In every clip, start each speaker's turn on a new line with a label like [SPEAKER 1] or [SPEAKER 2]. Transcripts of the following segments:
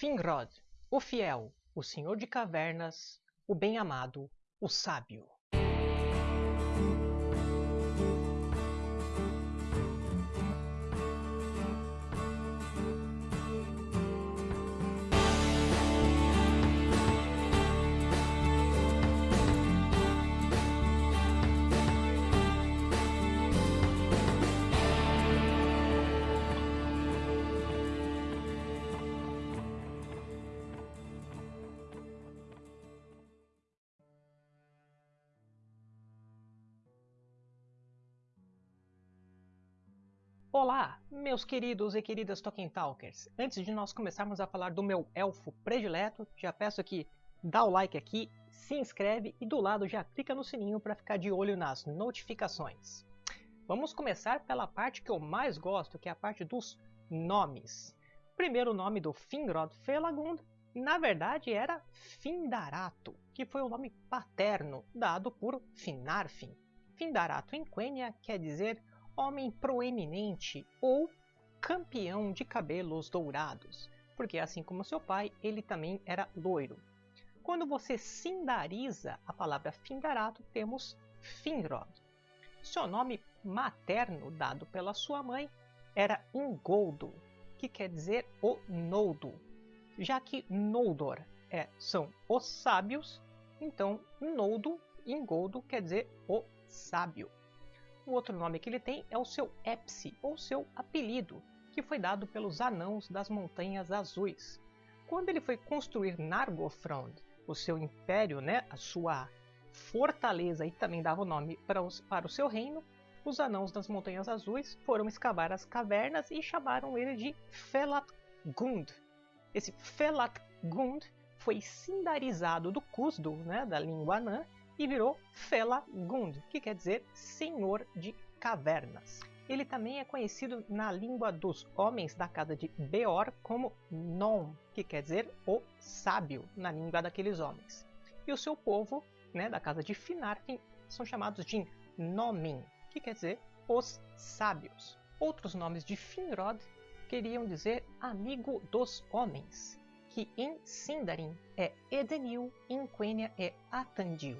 [SPEAKER 1] Finrod, o fiel, o senhor de cavernas, o bem-amado, o sábio. Olá, meus queridos e queridas Tolkien Talkers! Antes de nós começarmos a falar do meu elfo predileto, já peço que dá o like aqui, se inscreve e do lado já clica no sininho para ficar de olho nas notificações. Vamos começar pela parte que eu mais gosto, que é a parte dos nomes. Primeiro nome do Finrod Felagund, na verdade, era Findarato, que foi o nome paterno dado por Finarfin. Findarato em Quenya quer dizer homem proeminente ou campeão de cabelos dourados, porque assim como seu pai, ele também era loiro. Quando você sindariza a palavra Findarato, temos Finrod. Seu nome materno, dado pela sua mãe, era Ingoldo, que quer dizer o Noldo. Já que Noldor é, são os sábios, então Noldo, Ingoldo, quer dizer o sábio. O outro nome que ele tem é o seu Epsi, ou seu apelido, que foi dado pelos anãos das Montanhas Azuis. Quando ele foi construir Nargothrond, o seu império, né, a sua fortaleza e também dava o nome para, os, para o seu reino, os anãos das Montanhas Azuis foram escavar as cavernas e chamaram ele de Felatgund. Esse Felatgund foi sindarizado do Cusdo, né, da língua anã, e virou Felagund, que quer dizer Senhor de Cavernas. Ele também é conhecido na língua dos homens da casa de Beor como Nom, que quer dizer o sábio na língua daqueles homens. E o seu povo, né, da casa de Finarfin, são chamados de Nomin, que quer dizer os sábios. Outros nomes de Finrod queriam dizer amigo dos homens, que em Sindarin é Edenil em Quenya é Atandil.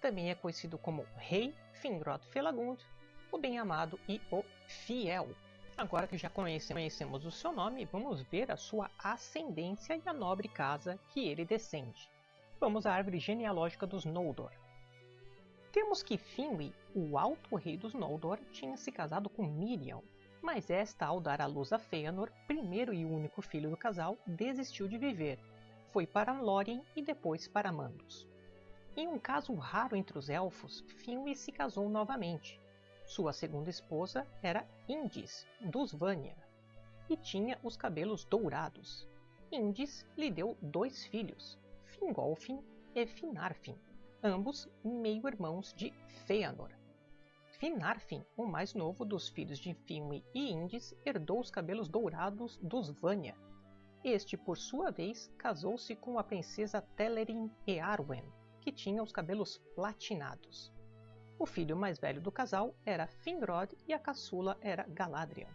[SPEAKER 1] Também é conhecido como Rei Finrod Felagund, o bem-amado e o fiel. Agora que já conhecemos o seu nome, vamos ver a sua ascendência e a nobre casa que ele descende. Vamos à árvore genealógica dos Noldor. Temos que Finwë, o alto rei dos Noldor, tinha se casado com Miriam, mas esta, ao dar à luz a Fëanor, primeiro e único filho do casal, desistiu de viver. Foi para Lórien e depois para Mandos. Em um caso raro entre os elfos, Finwë se casou novamente. Sua segunda esposa era Indis, dos Vanya, e tinha os cabelos dourados. Indis lhe deu dois filhos, Fingolfin e Finarfin, ambos meio-irmãos de Fëanor. Finarfin, o mais novo dos filhos de Finwë e Indis, herdou os cabelos dourados dos Vanya. Este, por sua vez, casou-se com a princesa Telerin e Arwen, que tinha os cabelos platinados. O filho mais velho do casal era Finrod e a caçula era Galadriel.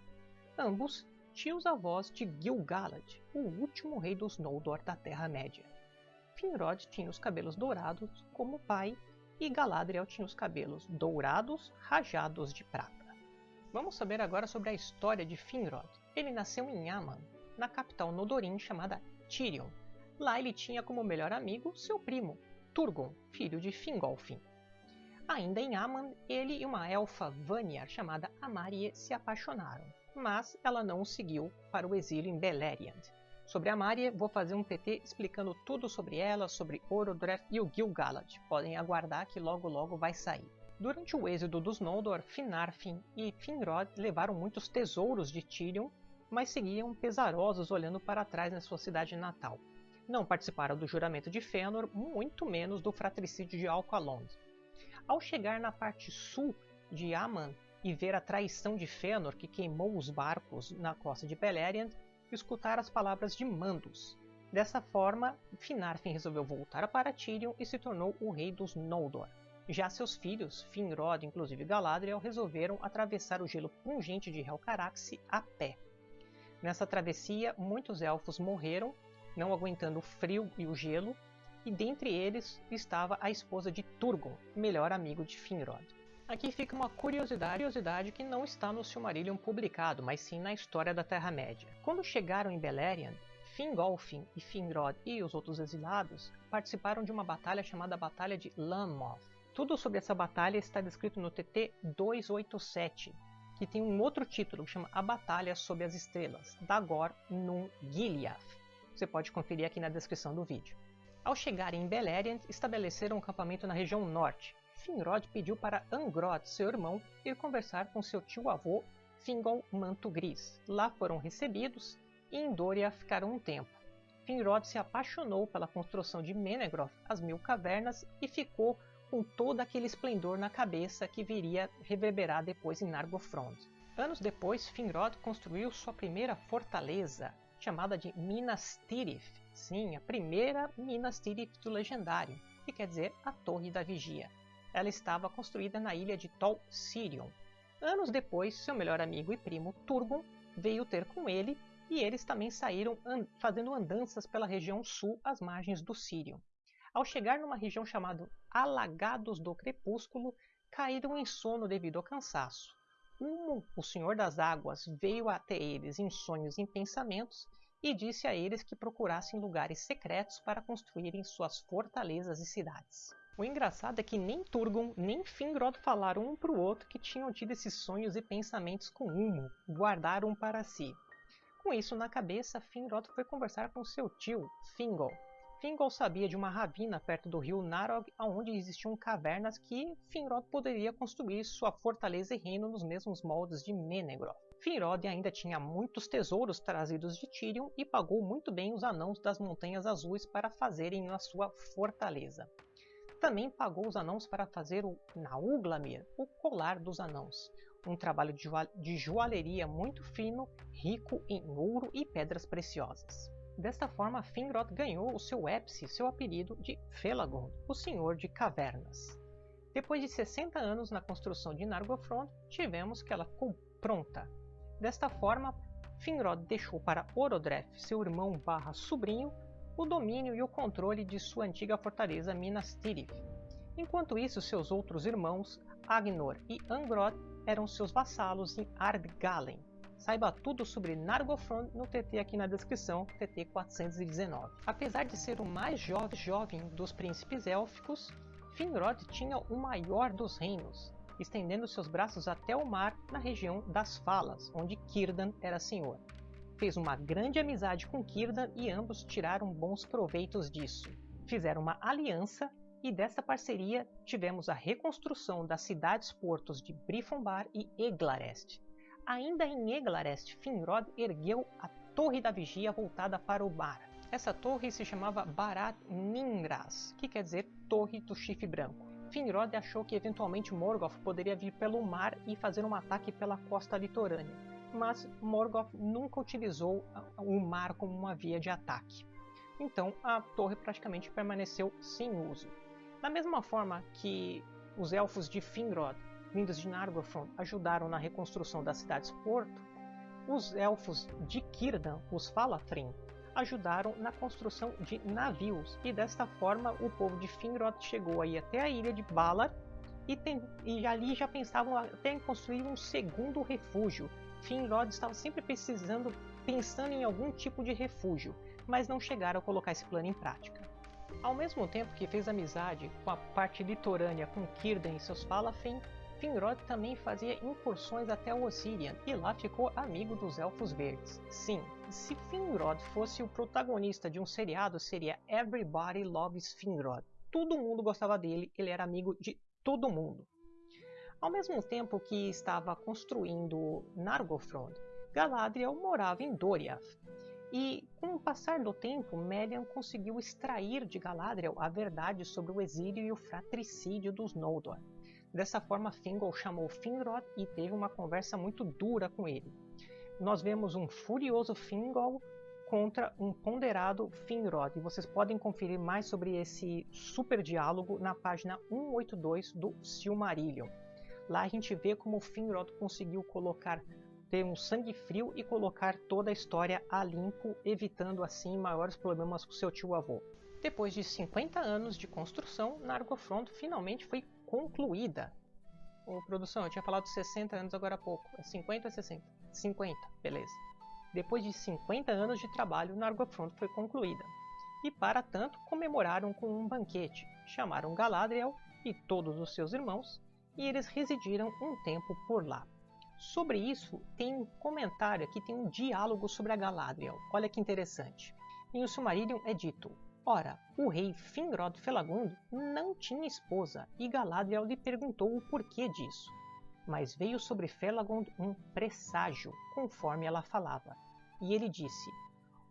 [SPEAKER 1] Ambos tios-avós de Gil-galad, o último rei dos Noldor da Terra-média. Finrod tinha os cabelos dourados como o pai e Galadriel tinha os cabelos dourados rajados de prata. Vamos saber agora sobre a história de Finrod. Ele nasceu em Aman, na capital Nodorin chamada Tirion. Lá ele tinha como melhor amigo seu primo, Turgon, filho de Fingolfin. Ainda em Aman, ele e uma elfa Vanyar chamada Amarie se apaixonaram, mas ela não o seguiu para o exílio em Beleriand. Sobre Amarie, vou fazer um PT explicando tudo sobre ela, sobre Orodreth e o Gil-galad. Podem aguardar que logo logo vai sair. Durante o êxodo dos Noldor, Finarfin e Finrod levaram muitos tesouros de Tirion, mas seguiam pesarosos olhando para trás na sua cidade natal não participaram do juramento de Fëanor, muito menos do fratricídio de Alqualond. Ao chegar na parte sul de Aman e ver a traição de Fëanor que queimou os barcos na costa de Beleriand, escutar as palavras de Mandos. Dessa forma, Finarfin resolveu voltar para Tirion e se tornou o rei dos Noldor. Já seus filhos, Finrod inclusive Galadriel, resolveram atravessar o gelo pungente de Helcaraxe a pé. Nessa travessia, muitos elfos morreram não aguentando o frio e o gelo, e dentre eles estava a esposa de Turgon, melhor amigo de Finrod. Aqui fica uma curiosidade, curiosidade que não está no Silmarillion publicado, mas sim na história da Terra-média. Quando chegaram em Beleriand, Fingolfin e Finrod e os outros exilados participaram de uma batalha chamada Batalha de Lanmoth. Tudo sobre essa batalha está descrito no TT 287, que tem um outro título que chama A Batalha sob as Estrelas, Dagor Nun Gileath. Você pode conferir aqui na descrição do vídeo. Ao chegarem em Beleriand, estabeleceram um acampamento na região norte. Finrod pediu para Angrod, seu irmão, ir conversar com seu tio-avô Fingol Manto Gris. Lá foram recebidos e em Doria ficaram um tempo. Finrod se apaixonou pela construção de Menegroth, as Mil Cavernas, e ficou com todo aquele esplendor na cabeça que viria reverberar depois em Nargothrond. Anos depois, Finrod construiu sua primeira fortaleza, chamada de Minas Tirith. Sim, a primeira Minas Tirith do Legendário, que quer dizer a Torre da Vigia. Ela estava construída na ilha de Tol Sirion. Anos depois, seu melhor amigo e primo Turgon veio ter com ele e eles também saíram fazendo andanças pela região sul às margens do Sirion. Ao chegar numa região chamada Alagados do Crepúsculo, caíram em sono devido ao cansaço. Um, o Senhor das Águas veio até eles em sonhos e em pensamentos e disse a eles que procurassem lugares secretos para construírem suas fortalezas e cidades. O engraçado é que nem Turgon nem Finrod falaram um para o outro que tinham tido esses sonhos e pensamentos com Humo, guardaram para si. Com isso na cabeça, Finrod foi conversar com seu tio, Fingol, Fingol sabia de uma ravina perto do rio Narog, onde existiam cavernas que Finrod poderia construir sua fortaleza e reino nos mesmos moldes de Menegroth. Finrod ainda tinha muitos tesouros trazidos de Tirion e pagou muito bem os anãos das Montanhas Azuis para fazerem a sua fortaleza. Também pagou os anãos para fazer o Nauglamir, o colar dos anãos, um trabalho de joalheria muito fino, rico em ouro e pedras preciosas. Desta forma, Finrod ganhou o seu ápice, seu apelido de Felagund, o Senhor de Cavernas. Depois de 60 anos na construção de Nargothrond, tivemos que ela ficou pronta. Desta forma, Finrod deixou para Orodreth, seu irmão barra sobrinho, o domínio e o controle de sua antiga fortaleza Minas Tirith. Enquanto isso, seus outros irmãos, Agnor e Angrod, eram seus vassalos em Ardgalen, Saiba tudo sobre Nargothrond no TT aqui na descrição, TT 419. Apesar de ser o mais jovem, jovem dos príncipes élficos, Finrod tinha o maior dos reinos, estendendo seus braços até o mar na região das Falas, onde Círdan era senhor. Fez uma grande amizade com Círdan e ambos tiraram bons proveitos disso. Fizeram uma aliança e dessa parceria tivemos a reconstrução das cidades-portos de Brifonbar e Eglarest, Ainda em Eglarest, Finrod ergueu a Torre da Vigia voltada para o mar. Essa torre se chamava Barat Ningras, que quer dizer Torre do Chifre Branco. Finrod achou que eventualmente Morgoth poderia vir pelo mar e fazer um ataque pela costa litorânea, mas Morgoth nunca utilizou o mar como uma via de ataque. Então a torre praticamente permaneceu sem uso. Da mesma forma que os elfos de Finrod vindas de Nargothrond ajudaram na reconstrução das cidades-porto, os elfos de Círdan, os Falafrim, ajudaram na construção de navios e desta forma o povo de Finrod chegou aí até a ilha de Valar e, tem, e ali já pensavam até em construir um segundo refúgio. Finrod estava sempre precisando, pensando em algum tipo de refúgio, mas não chegaram a colocar esse plano em prática. Ao mesmo tempo que fez amizade com a parte litorânea com Círdan e seus Falafrim, Finrod também fazia incursões até o Ossirian e lá ficou amigo dos Elfos Verdes. Sim, se Finrod fosse o protagonista de um seriado, seria Everybody Loves Finrod. Todo mundo gostava dele, ele era amigo de todo mundo. Ao mesmo tempo que estava construindo Nargothrond, Galadriel morava em Doriath. E com o passar do tempo, Melian conseguiu extrair de Galadriel a verdade sobre o exílio e o fratricídio dos Noldor. Dessa forma, Fingol chamou Finrod e teve uma conversa muito dura com ele. Nós vemos um furioso Fingol contra um ponderado Finrod, e vocês podem conferir mais sobre esse super diálogo na página 182 do Silmarillion. Lá a gente vê como Finrod conseguiu colocar ter um sangue frio e colocar toda a história a limpo, evitando assim maiores problemas com seu tio-avô. Depois de 50 anos de construção, Nargothrond finalmente foi concluída. Ô, produção, eu tinha falado 60 anos agora há pouco. É 50 ou 60? 50, beleza. Depois de 50 anos de trabalho, Nargothrond foi concluída. E para tanto, comemoraram com um banquete. Chamaram Galadriel e todos os seus irmãos, e eles residiram um tempo por lá. Sobre isso, tem um comentário aqui, tem um diálogo sobre a Galadriel. Olha que interessante. Em O Silmarillion é dito: Ora, o rei Finrod Felagund não tinha esposa, e Galadriel lhe perguntou o porquê disso. Mas veio sobre Felagund um presságio, conforme ela falava, e ele disse: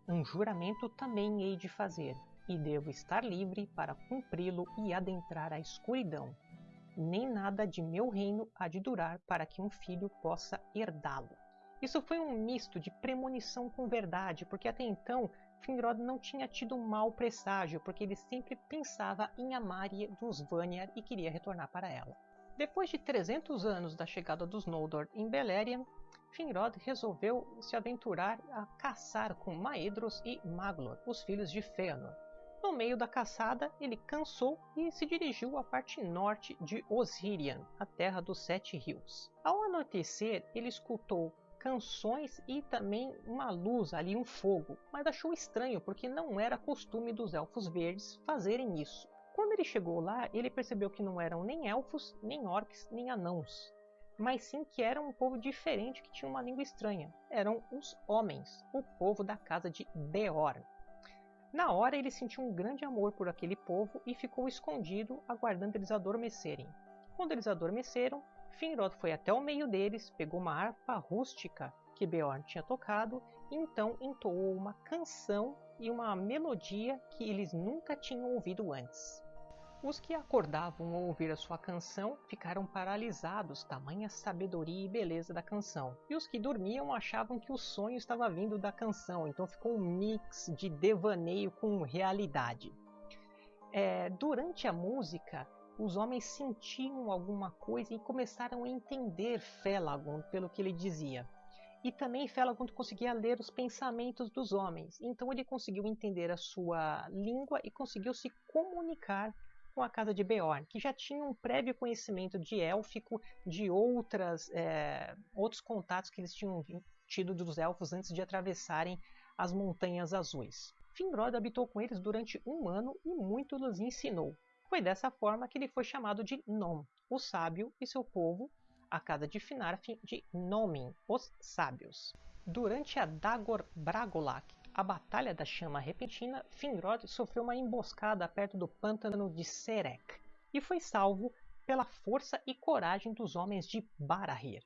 [SPEAKER 1] Um juramento também hei de fazer, e devo estar livre para cumpri-lo e adentrar a escuridão, nem nada de meu reino há de durar para que um filho possa herdá-lo. Isso foi um misto de premonição com verdade, porque até então Finrod não tinha tido um mau presságio, porque ele sempre pensava em Amaria dos Vanyar e queria retornar para ela. Depois de 300 anos da chegada dos Noldor em Beleriand, Finrod resolveu se aventurar a caçar com Maedhros e Maglor, os filhos de Fëanor, no meio da caçada, ele cansou e se dirigiu à parte norte de Osirian, a terra dos Sete Rios. Ao anoitecer, ele escutou canções e também uma luz ali, um fogo, mas achou estranho porque não era costume dos Elfos Verdes fazerem isso. Quando ele chegou lá, ele percebeu que não eram nem elfos, nem orcs, nem anãos, mas sim que era um povo diferente que tinha uma língua estranha. Eram os homens, o povo da casa de Beorn. Na hora ele sentiu um grande amor por aquele povo e ficou escondido, aguardando eles adormecerem. Quando eles adormeceram, Finrod foi até o meio deles, pegou uma harpa rústica que Beorn tinha tocado e então entoou uma canção e uma melodia que eles nunca tinham ouvido antes. Os que acordavam ao ouvir a sua canção ficaram paralisados, tamanha sabedoria e beleza da canção. E os que dormiam achavam que o sonho estava vindo da canção, então ficou um mix de devaneio com realidade. É, durante a música, os homens sentiam alguma coisa e começaram a entender Felagund pelo que ele dizia. E também Felagund conseguia ler os pensamentos dos homens, então ele conseguiu entender a sua língua e conseguiu se comunicar com a casa de Beorn, que já tinha um prévio conhecimento de élfico, de outras, é, outros contatos que eles tinham tido dos elfos antes de atravessarem as Montanhas Azuis. Finrod habitou com eles durante um ano e muito lhes ensinou. Foi dessa forma que ele foi chamado de Nom, o sábio, e seu povo, a casa de Finarfin, de Nomin, os sábios. Durante a Dagor Bragolak, a Batalha da Chama Repentina, Finrod sofreu uma emboscada perto do pântano de Serek e foi salvo pela força e coragem dos homens de Barahir.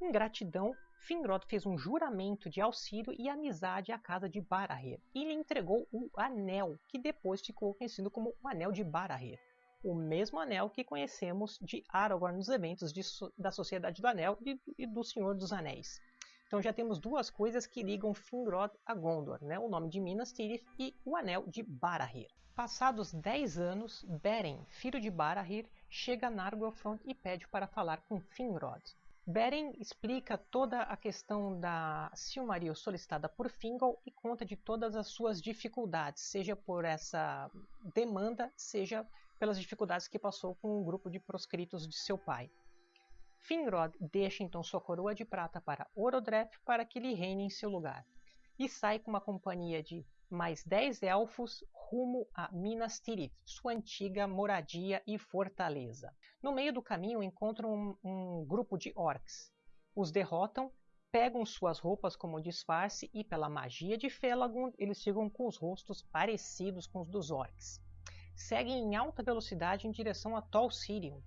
[SPEAKER 1] Em gratidão, Finrod fez um juramento de auxílio e amizade à casa de Barahir e lhe entregou o anel, que depois ficou conhecido como o Anel de Barahir, o mesmo anel que conhecemos de Aragorn nos eventos de, da Sociedade do Anel e, e do Senhor dos Anéis. Então já temos duas coisas que ligam Finrod a Gondor, né? o nome de Minas Tirith e o Anel de Barahir. Passados 10 anos, Beren, filho de Barahir, chega a Nargothrond e pede para falar com Finrod. Beren explica toda a questão da Silmaril solicitada por Fingal e conta de todas as suas dificuldades, seja por essa demanda, seja pelas dificuldades que passou com um grupo de proscritos de seu pai. Finrod deixa então sua coroa de prata para Orodreth para que lhe reine em seu lugar, e sai com uma companhia de mais dez elfos rumo a Minas Tirith, sua antiga moradia e fortaleza. No meio do caminho encontram um, um grupo de orcs. Os derrotam, pegam suas roupas como disfarce e, pela magia de Felagund, eles ficam com os rostos parecidos com os dos orcs. Seguem em alta velocidade em direção a Tol Sirion,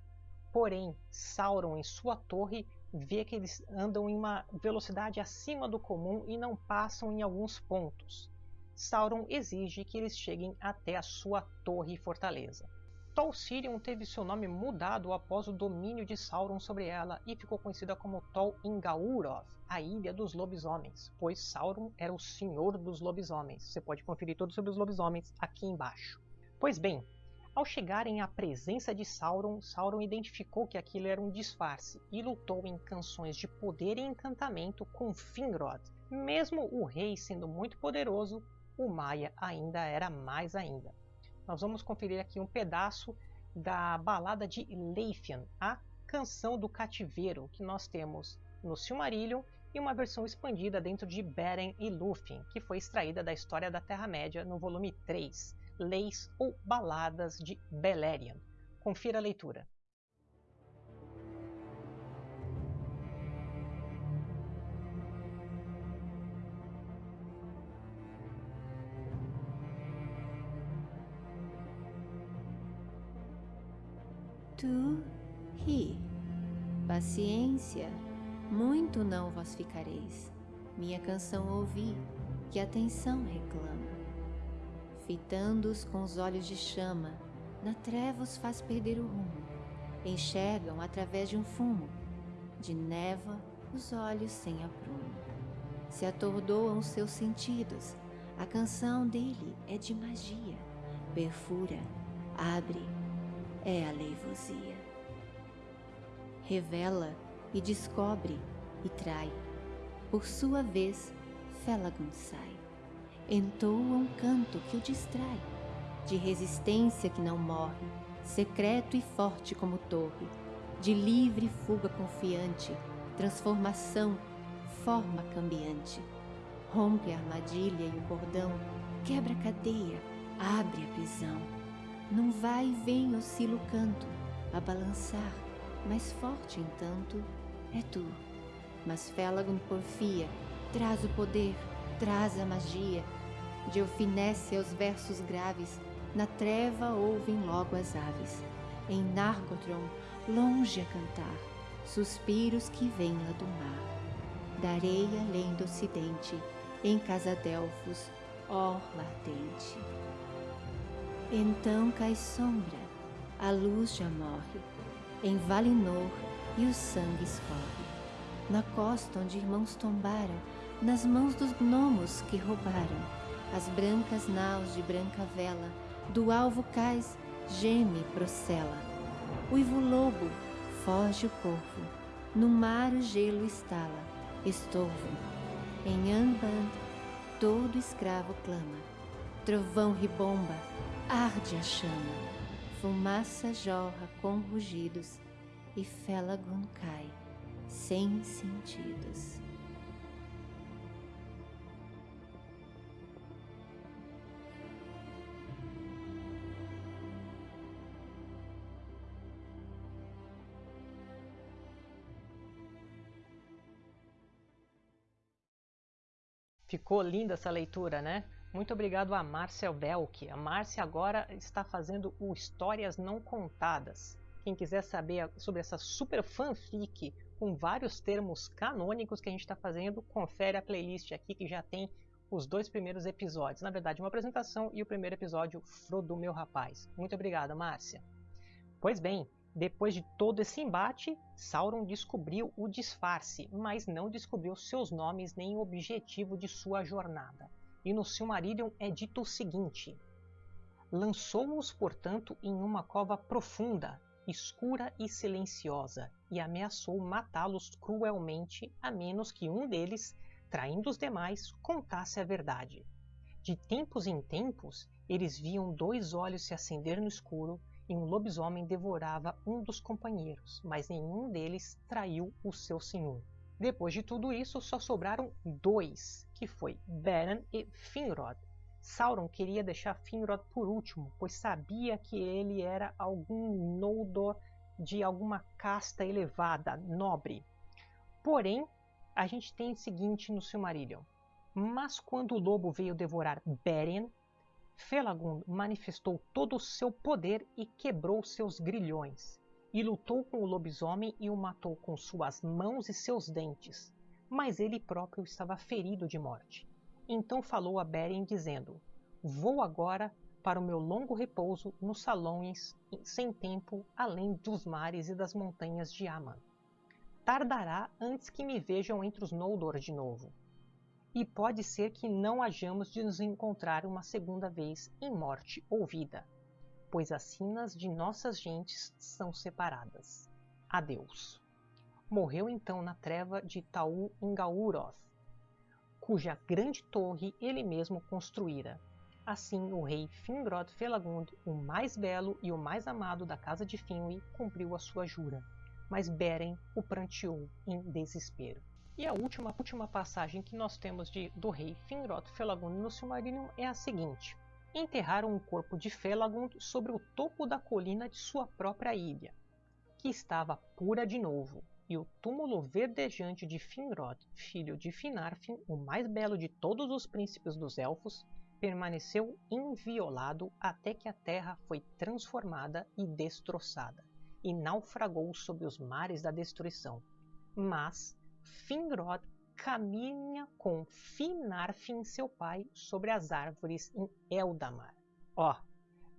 [SPEAKER 1] Porém, Sauron, em sua torre, vê que eles andam em uma velocidade acima do comum e não passam em alguns pontos. Sauron exige que eles cheguem até a sua torre e fortaleza. Tol Sirion teve seu nome mudado após o domínio de Sauron sobre ela e ficou conhecida como Tol Ingaurov, a Ilha dos Lobisomens, pois Sauron era o senhor dos lobisomens. Você pode conferir tudo sobre os lobisomens aqui embaixo. Pois bem, Ao chegarem à presença de Sauron, Sauron identificou que aquilo era um disfarce e lutou em canções de poder e encantamento com Finrod. Mesmo o rei sendo muito poderoso, o Maia ainda era mais ainda. Nós vamos conferir aqui um pedaço da balada de Leithian, a canção do cativeiro, que nós temos no Silmarillion e uma versão expandida dentro de Beren e Lúthien, que foi extraída da História da Terra-média no volume 3 leis ou baladas de Beleriand. Confira a leitura.
[SPEAKER 2] Tu ri. Paciência, muito não vos ficareis. Minha canção ouvi, que atenção reclama fitando-os com os olhos de chama, na treva os faz perder o rumo. Enxergam através de um fumo, de névoa os olhos sem aprumo. Se atordoam seus sentidos, a canção dele é de magia, perfura, abre, é a leivosia. Revela e descobre e trai, por sua vez, Felagund sai entoa um canto que o distrai, de resistência que não morre, secreto e forte como torre, de livre fuga confiante, transformação, forma cambiante. Rompe a armadilha e o cordão, quebra a cadeia, abre a prisão. Num vai e vem oscila o canto, a balançar, mais forte entanto é tu. Mas Felagund porfia, traz o poder, traz a magia, de eufinece aos versos graves, na treva ouvem logo as aves. Em Nargothrond, longe a cantar, suspiros que vêm lá do mar. Da areia além do ocidente, em Casadelfos, orla ardente. Então cai sombra, a luz já morre, em Valinor e o sangue escorre. Na costa onde irmãos tombaram, nas mãos dos gnomos que roubaram, as brancas naus de branca vela, do alvo cais, geme, procela. Uivo lobo, foge o corvo, no mar o gelo estala, estorvo. Em Angband, todo escravo clama, trovão ribomba, arde a chama, fumaça jorra com rugidos, e Felagon cai, sem sentidos.
[SPEAKER 1] Ficou linda essa leitura, né? Muito obrigado a Márcia Velk. A Márcia agora está fazendo o Histórias Não Contadas. Quem quiser saber sobre essa super fanfic com vários termos canônicos que a gente está fazendo, confere a playlist aqui que já tem os dois primeiros episódios. Na verdade, uma apresentação e o primeiro episódio, Frodo Meu Rapaz. Muito obrigado, Márcia. Pois bem, depois de todo esse embate, Sauron descobriu o disfarce, mas não descobriu seus nomes nem o objetivo de sua jornada. E no Silmarillion é dito o seguinte: Lançou-os, portanto, em uma cova profunda, escura e silenciosa, e ameaçou matá-los cruelmente, a menos que um deles, traindo os demais, contasse a verdade. De tempos em tempos, eles viam dois olhos se acender no escuro e um lobisomem devorava um dos companheiros, mas nenhum deles traiu o seu senhor. Depois de tudo isso, só sobraram dois, que foi Beren e Finrod. Sauron queria deixar Finrod por último, pois sabia que ele era algum Noldor de alguma casta elevada, nobre. Porém, a gente tem o seguinte no Silmarillion. Mas quando o lobo veio devorar Beren, Felagund manifestou todo o seu poder e quebrou seus grilhões, e lutou com o lobisomem e o matou com suas mãos e seus dentes, mas ele próprio estava ferido de morte. Então falou a Beren dizendo: Vou agora para o meu longo repouso nos salões sem tempo além dos mares e das montanhas de Aman. Tardará antes que me vejam entre os Noldor de novo e pode ser que não hajamos de nos encontrar uma segunda vez em morte ou vida. Pois as sinas de nossas gentes são separadas. Adeus. Morreu então na treva de Taú Ingauroth, cuja grande torre ele mesmo construíra. Assim, o rei Fingrod Felagund, o mais belo e o mais amado da casa de Finwë, cumpriu a sua jura, mas Beren o pranteou em desespero. E a última, última passagem que nós temos de, do rei Finrod Felagund no Silmarillion é a seguinte. Enterraram o corpo de Felagund sobre o topo da colina de sua própria ilha, que estava pura de novo, e o túmulo verdejante de Finrod, filho de Finarfin, o mais belo de todos os príncipes dos elfos, permaneceu inviolado até que a terra foi transformada e destroçada, e naufragou sob os mares da destruição. Mas Finrod caminha com Finarfin, seu pai, sobre as árvores em Eldamar. Ó,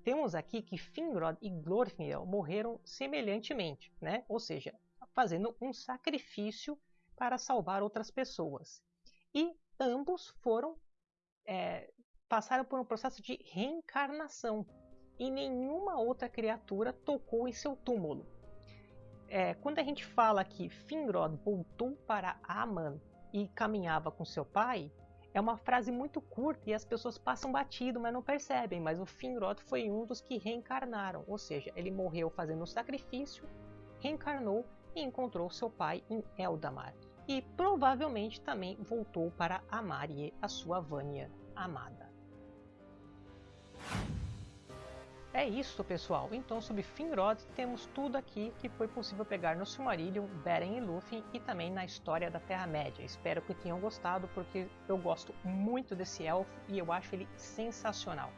[SPEAKER 1] temos aqui que Finrod e Glorfindel morreram semelhantemente, né? Ou seja, fazendo um sacrifício para salvar outras pessoas. E ambos foram é, passaram por um processo de reencarnação e nenhuma outra criatura tocou em seu túmulo. É, quando a gente fala que Finrod voltou para Aman e caminhava com seu pai, é uma frase muito curta e as pessoas passam batido, mas não percebem. Mas o Finrod foi um dos que reencarnaram, ou seja, ele morreu fazendo o sacrifício, reencarnou e encontrou seu pai em Eldamar. E provavelmente também voltou para Amarie, a sua Vânia amada. É isso, pessoal. Então, sobre Finrod, temos tudo aqui que foi possível pegar no Silmarillion, Beren e Lúthien e também na história da Terra-média. Espero que tenham gostado, porque eu gosto muito desse elfo e eu acho ele sensacional.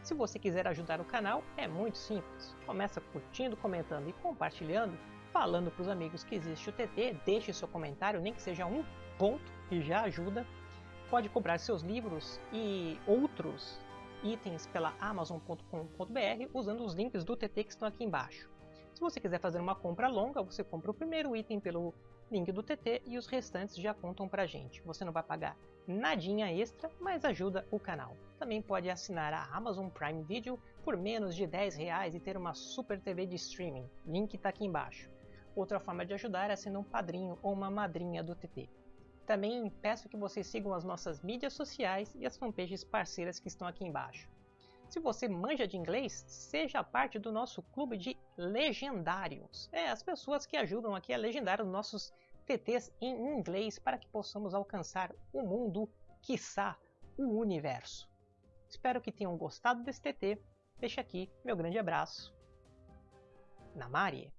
[SPEAKER 1] Se você quiser ajudar o canal, é muito simples. Começa curtindo, comentando e compartilhando, falando para os amigos que existe o TT, deixe seu comentário, nem que seja um ponto, que já ajuda. Pode comprar seus livros e outros itens pela Amazon.com.br usando os links do TT que estão aqui embaixo. Se você quiser fazer uma compra longa, você compra o primeiro item pelo link do TT e os restantes já contam pra gente. Você não vai pagar nadinha extra, mas ajuda o canal. Também pode assinar a Amazon Prime Video por menos de 10 reais e ter uma super TV de streaming. Link está aqui embaixo. Outra forma de ajudar é sendo um padrinho ou uma madrinha do TT. Também peço que vocês sigam as nossas mídias sociais e as fanpages parceiras que estão aqui embaixo. Se você manja de inglês, seja parte do nosso clube de legendários. É, as pessoas que ajudam aqui a legendar os nossos TTs em inglês para que possamos alcançar o mundo, quiçá o universo. Espero que tenham gostado desse TT. Deixa aqui meu grande abraço. Namari!